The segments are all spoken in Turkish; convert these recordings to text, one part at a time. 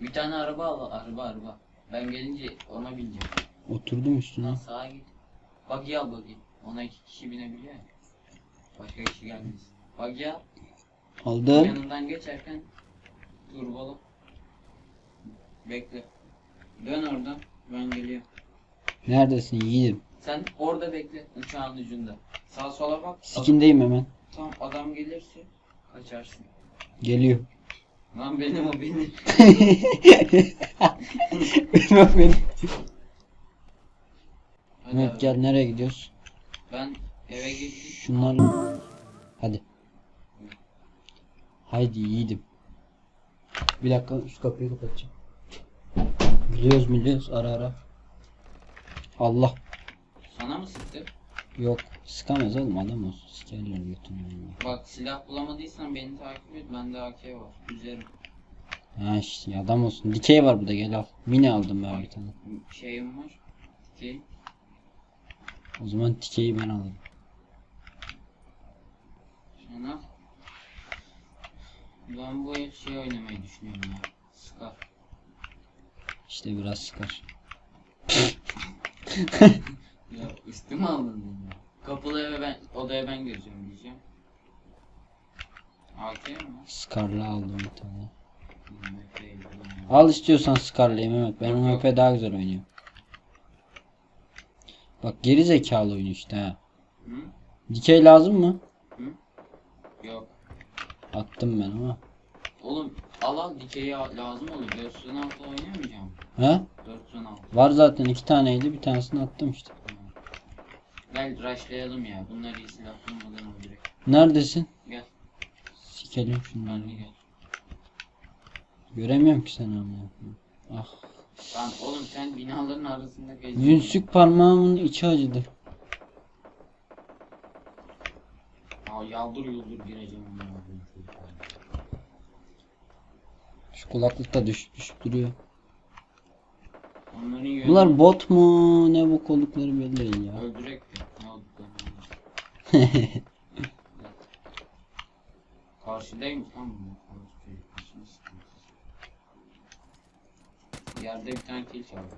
Bir tane araba al. Araba araba. Ben gelince ona bineceğim. Oturdum üstüne. Lan sağa git. Buggy al buggy. Ona iki kişi binebiliyor ya. Başka kişi gelmez. Buggy al. Aldım. Yanından geçerken turbolu. Bekle. Dön oradan. Ben geliyorum. Neredesin yiğidim? Sen orada bekle. Uçağın ucunda. Sağ sola bak. Sikindeyim hemen. Tam adam gelirse kaçarsın. Geliyor. Lan benim o benim. benim o benim. Hadi Evet abi. gel nereye gidiyoruz? Ben eve gittim. Şunlar. Hadi. Haydi yiğidim. Bir dakika şu kapıyı kapatacağım. Biliyoruz biliyoruz ara ara. Allah. Sana mı sıktı? Yok sıkamaz oğlum adam olsun. Sikerler götünü. Bak silah bulamadıysan beni takip et. Bende AK var. Üzerim. Ha işte adam olsun. Dikey var burada gel al. Mini aldım ben bir tane. Şeyim var. Ki O zaman dikeyi ben alırım. Şuna. Ben bu şey oynamayı düşünüyorum ya. Scar. İşte biraz sıkar. Üstüme aldın ya. Kapılı eve ben, odaya ben gireceğim diyeceğim. AK mi? Scar'la aldım bir tane. Al istiyorsan Scar'layım Mehmet. Benim Yok, MP daha güzel oynuyor. Bak geri zekalı oyun işte ha. Hı? Dikey lazım mı? Yok. Attım ben ama. Oğlum al al dikeyi al- lazım olur. 416 oynayamayacağım. Ha? 416. Var zaten iki taneydi. Bir tanesini attım işte. Gel rushlayalım ya. Bunlar iyi silah bulmadan öldürek. Neredesin? Gel. Sikelim şunları. Gel. Göremiyorum ki seni ama. Ah. Lan oğlum sen binaların arasında geziyorsun. Yünsük parmağımın içi acıdı. Aa, yaldır yuldur gireceğim. Şu kulaklık da düşüp düşüp duruyor. Bunlar bot mu? Ne bu oldukları belli değil ya. öldürek de. Karşıdaymış lan bu. Yerde bir tane kill çaldı.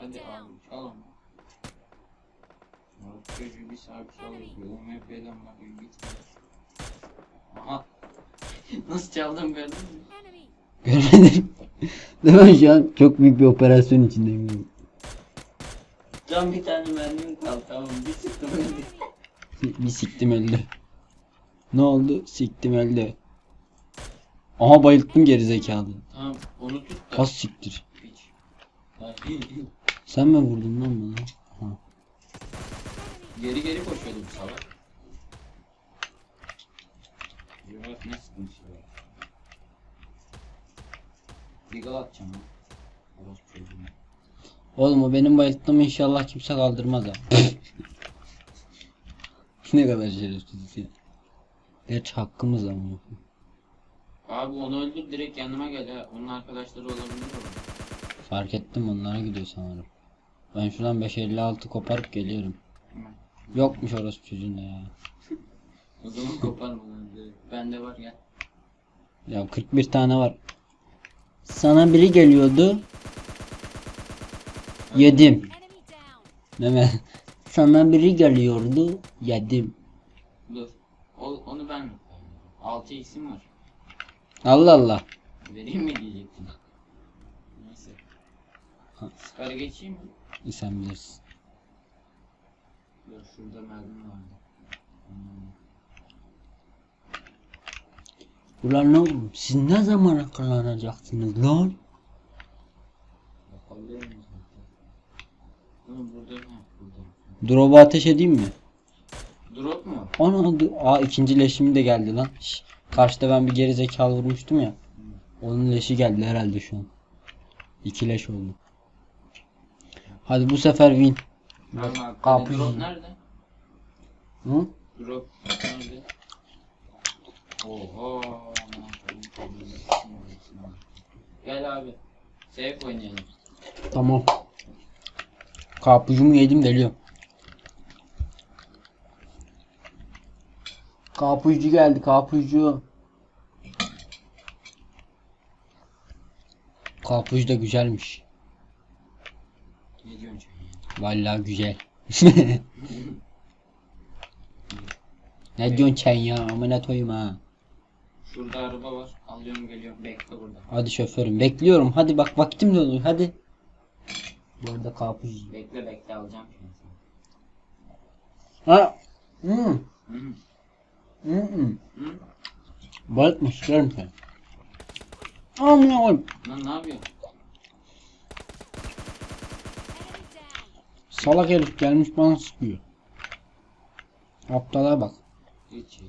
Hadi abi çalın. Murat çocuğu bir saat çalıyor. UMP'den bakıyor gitmiyor. Aha. Nasıl çaldım gördün mü? Görmedim. Değil mi şu an çok büyük bir operasyon içindeyim. Can bir tane mermim kaldı tamam bir sıktım öldü. Bir siktim öldü. Ne oldu? Siktim öldü. Aha bayılttım gerizekalı. Tamam onu tut da. Kas siktir. Sen mi vurdun lan bana? Ha. geri geri koşuyordu bu salak. Yuvarlak ne sıkıntı ya. Digal atacağım ha. Orospu çocuğuna. Oğlum o benim bayılttığımı inşallah kimse kaldırmaz ha. ne kadar şerefsiz ya. Gerçi hakkımız ama. Abi onu öldür direkt yanıma gel ha. Onun arkadaşları olabilir orada. Fark ettim onlara gidiyor sanırım. Ben şuradan 556 koparıp geliyorum. Yokmuş orası çocuğunda ya. O zaman koparma lan. Bende var gel. Ya 41 tane var. Sana biri geliyordu. Yedim. Mehmet. Sana biri geliyordu. Yedim. Dur. O, onu ben 6 x'im var. Allah Allah. Vereyim mi diyecektim. Neyse. Scar'a geçeyim mi? Sen bilirsin. Dur şurada mermi vardı. Hmm. Ulan oğlum? Siz ne zaman akıllanacaksınız lan? Bakalım zaten. Oğlum burada ha burada. Ateş edeyim mi? Drop mu? Ana Aa ikinci leşim de geldi lan. Şş, karşıda ben bir geri zekalı vurmuştum ya. Onun leşi geldi herhalde şu an. İki leş oldu. Hadi bu sefer win. Tamam kapı. Drop nerede? Hı? Drop nerede? Oho. Gel abi. Safe oynayalım. Tamam. Karpuzumu yedim geliyorum. Karpuzcu geldi karpuzcu. Karpuz da güzelmiş. Ne diyorsun? Vallahi güzel. ne diyorsun sen ya? Amına koyayım ha. Şurada araba var. Alıyorum geliyorum. Bekle burada. Hadi şoförüm bekliyorum. Hadi bak vaktim de olur. Hadi. Bu arada karpuz. Bekle bekle alacağım şimdi. Ha. Hmm. Hı. Hmm. Hı? Balık isterim sen? Amına koyayım. Lan ne yapıyorsun? Salak herif gelmiş bana sıkıyor. Aptala bak. Hiç ya.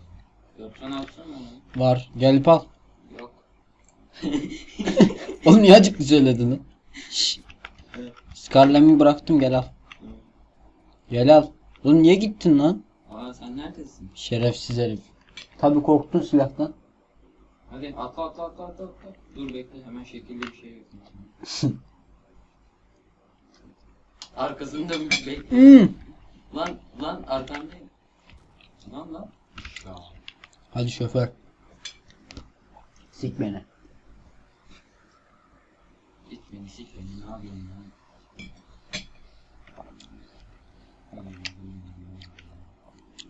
Yoksan alsana onu. Var. Gelip al. Yok. Oğlum niye acıklı söyledin lan? Şşş. Scarlet'i bıraktım gel al. Gel al. Oğlum niye gittin lan? Aa sen neredesin? Şerefsiz herif. Tabi korktun silahtan. Hadi atla atla atla atla atla. Dur bekle hemen şekilli bir şey yapayım. Arkasında bir bekle. Hmm. Lan lan arkandayım. Lan lan. Hadi şoför. Sik beni. Git beni sik beni ne yapıyorsun lan?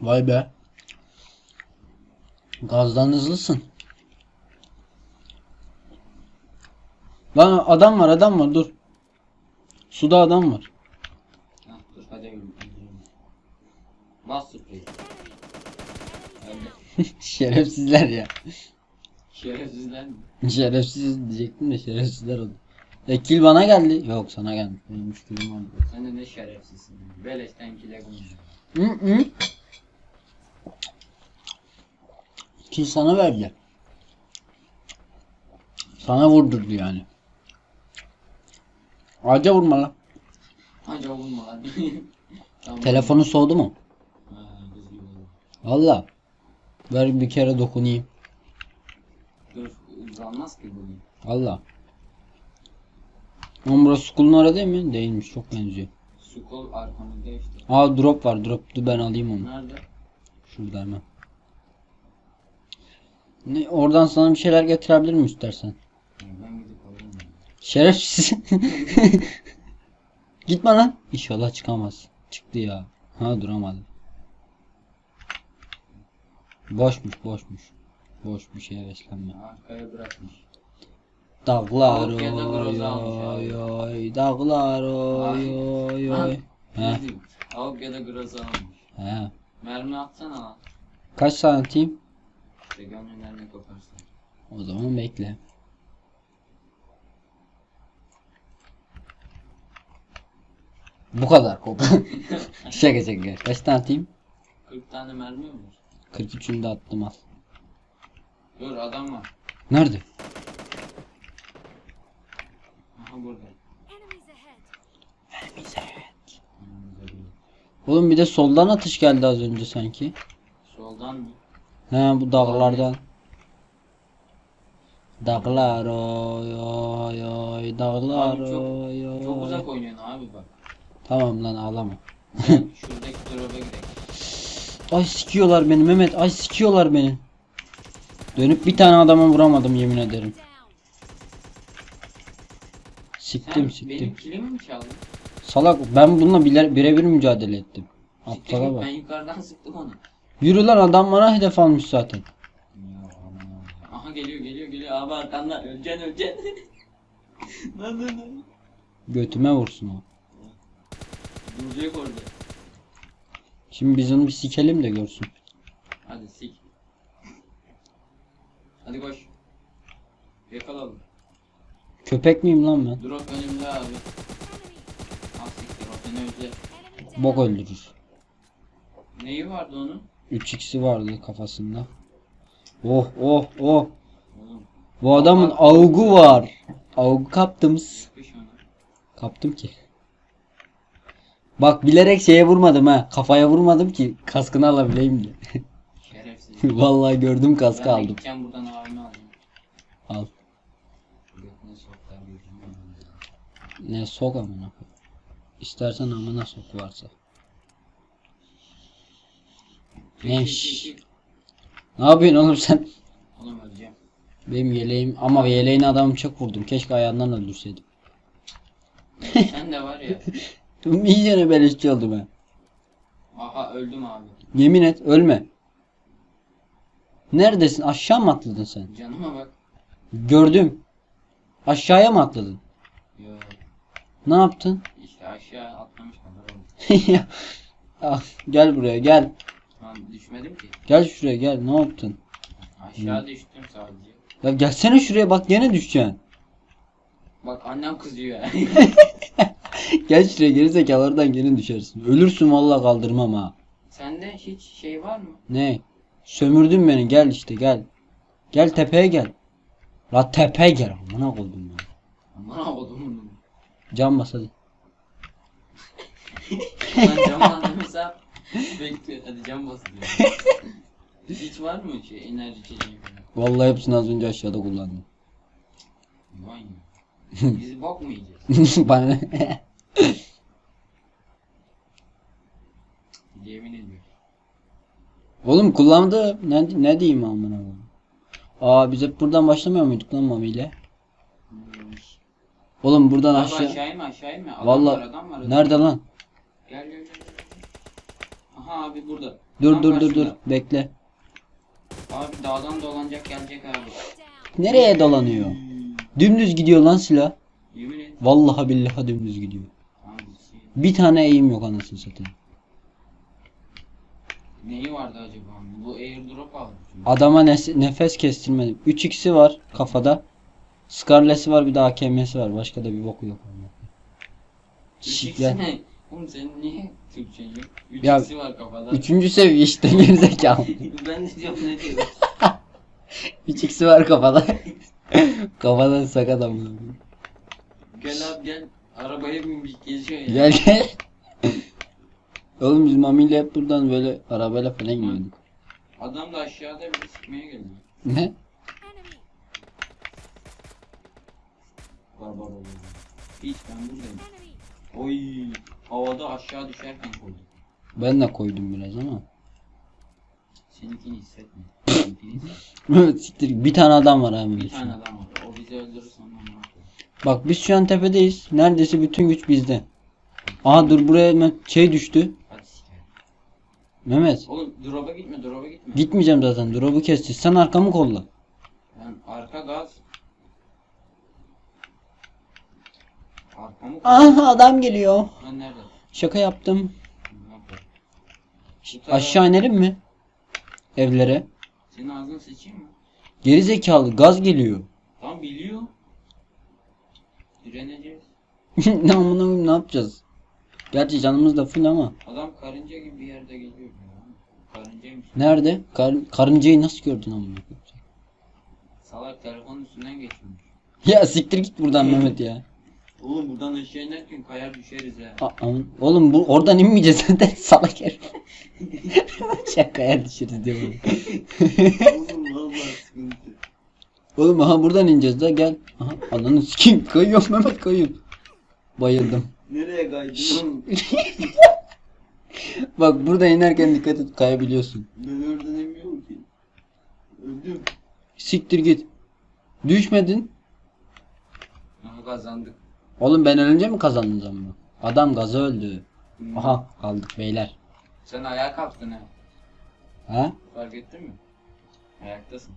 Vay be. Gazdan hızlısın. Lan adam var adam var dur. Suda adam var. Dur hadi yürü. Öyle. Şerefsizler ya. Şerefsizler mi? Şerefsiz diyecektim de şerefsizler oldu. E kill bana geldi. Yok sana geldi. Benim üç killim vardı. Sen de ne şerefsizsin. Beleşten kile konuşuyor. Hı hı. Kill sana verdi. Sana vurdurdu yani. Ağaca vurma lan. Hadi olma hadi. tamam. Telefonu soğudu mu? Valla. Ver bir kere dokunayım. Dur uzanmaz ki bunu. Valla. Ama burası Skull'un orada değil mi? Değilmiş. Çok benziyor. Kol arkamızda işte. Aa drop var. Drop. Dur ben alayım onu. Nerede? Şurada hemen. Ne, oradan sana bir şeyler getirebilir mi istersen? Ben gidip alayım. Şerefsiz. Gitme lan. İnşallah çıkamaz. Çıktı ya. Ha duramadı. Boşmuş boşmuş. Boş bir şeye beslenme. Arkaya bırakmış. Dağlar oy oy oy. Dağlar oy oy Lan, oy. He ne diyeyim? Avuk ya da groza almış. he. Mermi atsana lan. Kaç santim? İşte gönlünden koparsın. O zaman bekle. Bu kadar kop. şaka şaka. Kaç tane atayım? 40 tane mermi mi var? 43'ünü de attım al. Dur adam var. Nerede? Aha burada. Enemies ahead. Önümüzde değil. Oğlum bir de soldan atış geldi az önce sanki. Soldan mı? He bu dağlardan. Dağlar oy oy oy dağlar Abi çok- oy oy. Çok uzak oynuyorsun abi bak. Tamam lan ağlama. Gel şuradaki drop'a gidelim. Ay sikiyorlar beni Mehmet. Ay sikiyorlar beni. Dönüp bir tane adama vuramadım yemin ederim. Siktim Sen siktim. benim kilimi mi çaldın? Salak ben bununla bile- birebir mücadele ettim. Siktir Aptala git, bak. Ben yukarıdan sıktım onu. Yürü lan adam bana hedef almış zaten. Aha geliyor geliyor geliyor abi arkandan öleceksin öleceksin. lan lan lan. Götüme vursun o. Duracak orada. Şimdi biz onu bir sikelim de görsün. Hadi sik. Hadi koş. Yakalalım. Köpek miyim lan ben? Drop önümde abi. Enemy. Ah siktir o seni down. Bok öldürür. Neyi vardı onun? 3x'i vardı kafasında. Oh oh oh. Oğlum Bu adamın augu var. Augu kaptım. Kaptım ki. Bak bilerek şeye vurmadım ha. Kafaya vurmadım ki kaskını alabileyim diye. Şerefsiz. Vallahi gördüm kaskı ben aldım. gideceğim buradan abimi alacağım. Al. Ne sok amına. İstersen amına sok varsa. Ne Çek, iş? çek, çek. Ne yapıyorsun oğlum sen? Oğlum öleceğim. Benim yeleğim ama yeleğini adamı çok vurdum. Keşke ayağından öldürseydim. Sen de var ya. İyicene beleşçi oldum ben. Aha öldüm abi. Yemin et ölme. Neredesin? Aşağı mı atladın sen? Canıma bak. Gördüm. Aşağıya mı atladın? Ne yaptın? İşte aşağı atlamış kadar oldu. Ya, ah, gel buraya gel. Lan düşmedim ki. Gel şuraya gel. Ne yaptın? Aşağı düştüm sadece. Ya gelsene şuraya bak gene düşeceksin. Bak annem kızıyor. Gel şuraya gerizekalı oradan gene düşersin. Ölürsün vallahi kaldırmam ha. Sende hiç şey var mı? Ne? Sömürdün beni gel işte gel. Gel tepeye gel. La tepeye gel. Amına koydum ya. Aman oğlum bunu. Bas hadi. Ben cam mesela bekliyor. Hadi cam basıyor. Hiç var mı şey enerji içeceği falan? Vallahi hepsini az önce aşağıda kullandım. Vay ya. Biz bok mu yiyeceğiz? Bana ne? Yemin ediyorum. Oğlum kullandı. Ne, ne diyeyim amına koyayım. Aa biz hep buradan başlamıyor muyduk lan Mami ile? Oğlum buradan Abi aşağı. aşağı inme aşağı inme. Adam Vallahi- var adam var. adam. Nerede lan? Gel gel gel. Aha abi burada. Dur Tam dur dur dur. karşında. Bekle. Abi dağdan dolanacak gelecek abi. Nereye dolanıyor? Dümdüz gidiyor lan silah. Yemin et. Vallahi billahi dümdüz gidiyor. Abi şey, Bir tane eğim yok anasını satayım. neyi vardı acaba? Bu airdrop aldı. çünkü. Adama nes- nefes kestirmedim. 3x'i var kafada. Scarlet'si var bir de AKM'si var. Başka da bir boku yok. Çiçekler. Üçüncüsü? Oğlum senin niye Türkçen yok? Ya, Üçüncüsü var kafada. Üçüncü seviye işte gerizekalı. ben de diyorum ne diyor? 3x'i var kafada. Kafadan sakat amına. Gel abi gel. Arabaya binmiş geziyor ya. Gel gel. Oğlum biz Mami ile hep buradan böyle arabayla falan gidiyorduk. Adam da aşağıda bir sıkmaya geliyor. Ne? Oy. Havada aşağı düşerken koydum. Ben de koydum biraz ama. Seninkini hissetme. Seninkini hissetme. Evet siktir. Bir tane adam var abi. Bir tane adam var. O bizi öldürürse ondan ne? Bak biz şu an tepedeyiz. Neredeyse bütün güç bizde. Aha dur buraya hemen şey düştü. Hadi sikerim. Mehmet. Oğlum drop'a gitme drop'a gitme. Gitmeyeceğim zaten. Drop'u kesti. Sen arkamı kolla. Ben arka gaz. Koy. Aha adam geliyor. Ben nerede? Şaka yaptım. Tarafa- Aşağı inelim mi? Evlere. Senin ağzını seçeyim mi? Geri zekalı gaz geliyor. Tam biliyor. Direneceğiz. ne amına koyayım, ne yapacağız? Gerçi canımız da full ama. Adam karınca gibi bir yerde geliyor. ya. Karıncaymış. Nerede? Kar- karıncayı nasıl gördün amına koyayım? Salak telefonun üstünden geçmiş. Ya siktir git buradan Mehmet ya. Oğlum buradan aşağı inerken kayar düşeriz ha. A- Oğlum bu oradan inmeyeceğiz zaten salak herif. Şakaya düşeriz diyor bana. Oğlum vallahi sıkıntı. Oğlum aha buradan ineceğiz da gel. Aha ananı sikeyim kayıyorum Mehmet kayıyorum. Bayıldım. Nereye kaydın? Bak burada inerken dikkat et kayabiliyorsun. ben oradan emiyorum ki. Öldüm. Siktir git. Düşmedin. Aha kazandık. Oğlum ben ölünce mi kazandın zamanı? Adam gaza öldü. Hmm. Aha kaldık beyler. Sen ayağa kalktın ha. Ha? Fark ettin mi? Ayaktasın.